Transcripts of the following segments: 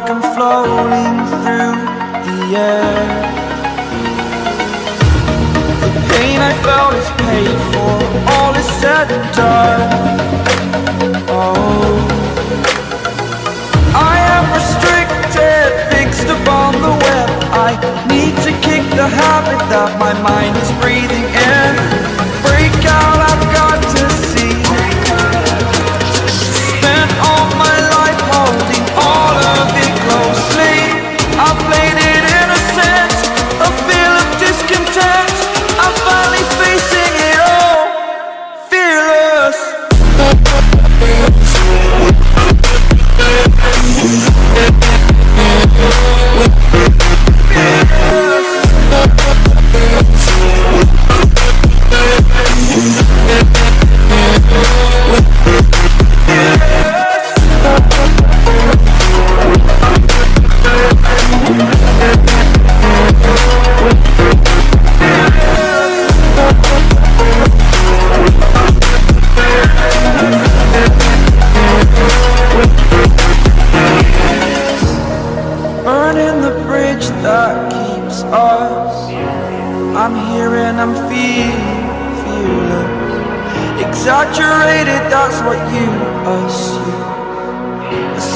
like I'm floating through the air. The pain I felt is paid for, all is said and done. Oh. I am restricted, fixed upon the web. I need to kick the habit that my mind is breathing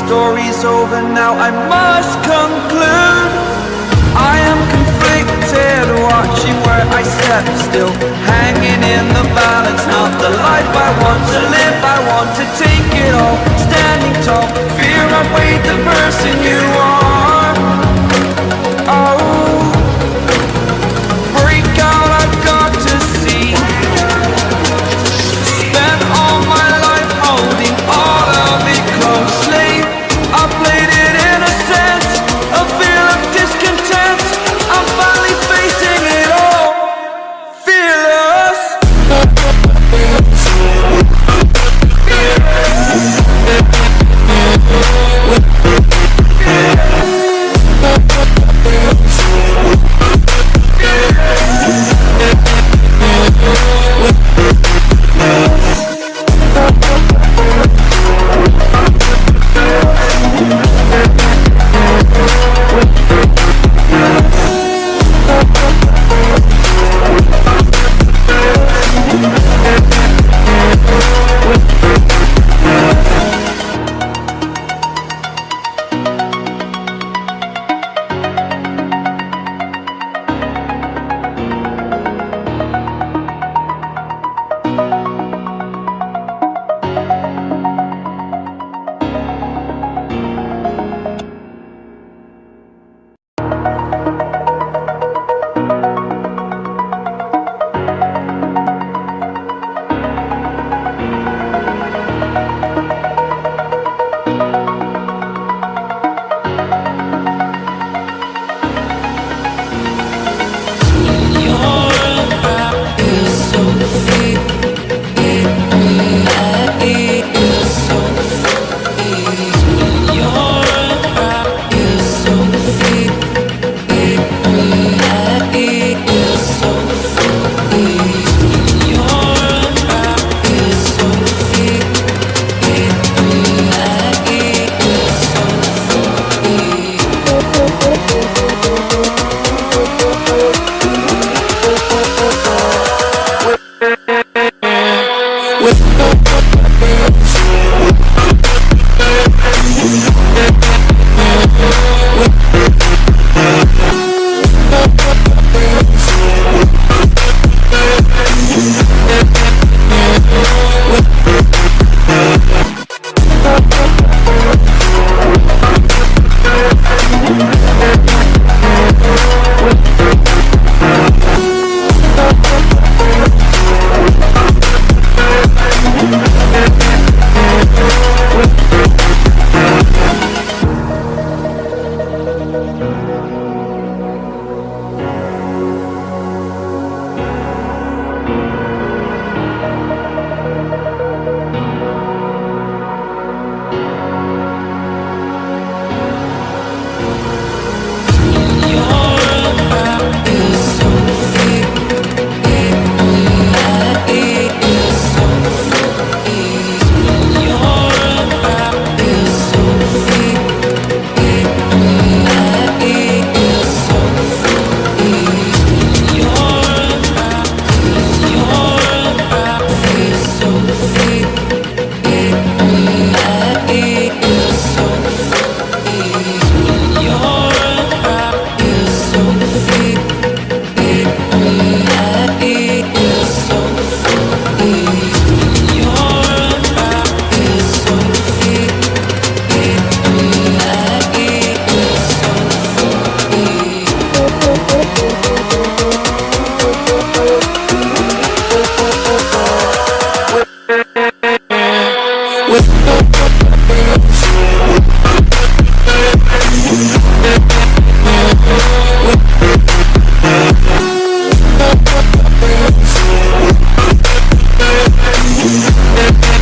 story's over now, I must conclude. I am conflicted, watching where I step still. Hanging in the balance, not the life I want to live. I want to take it all, standing tall. Fear I've weighed the person you are Yeah.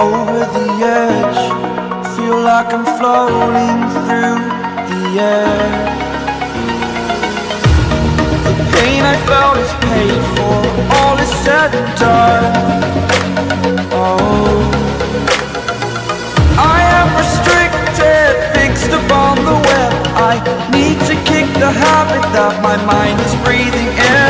over the edge. Feel like I'm floating through the air. The pain I felt is paid for. All is said and done. Oh. I am restricted Fixed upon the web. I need to kick the habit That my mind is breathing in.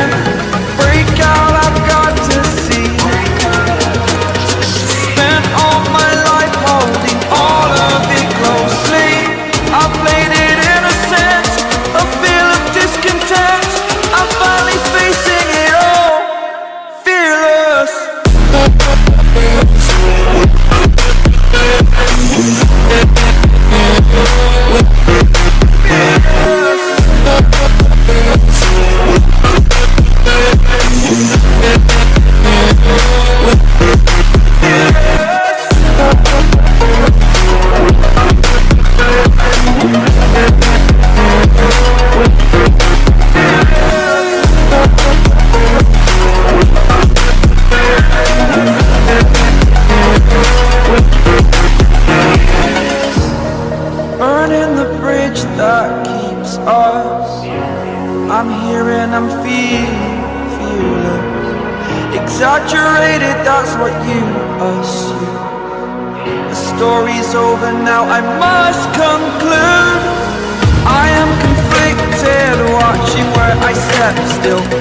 流。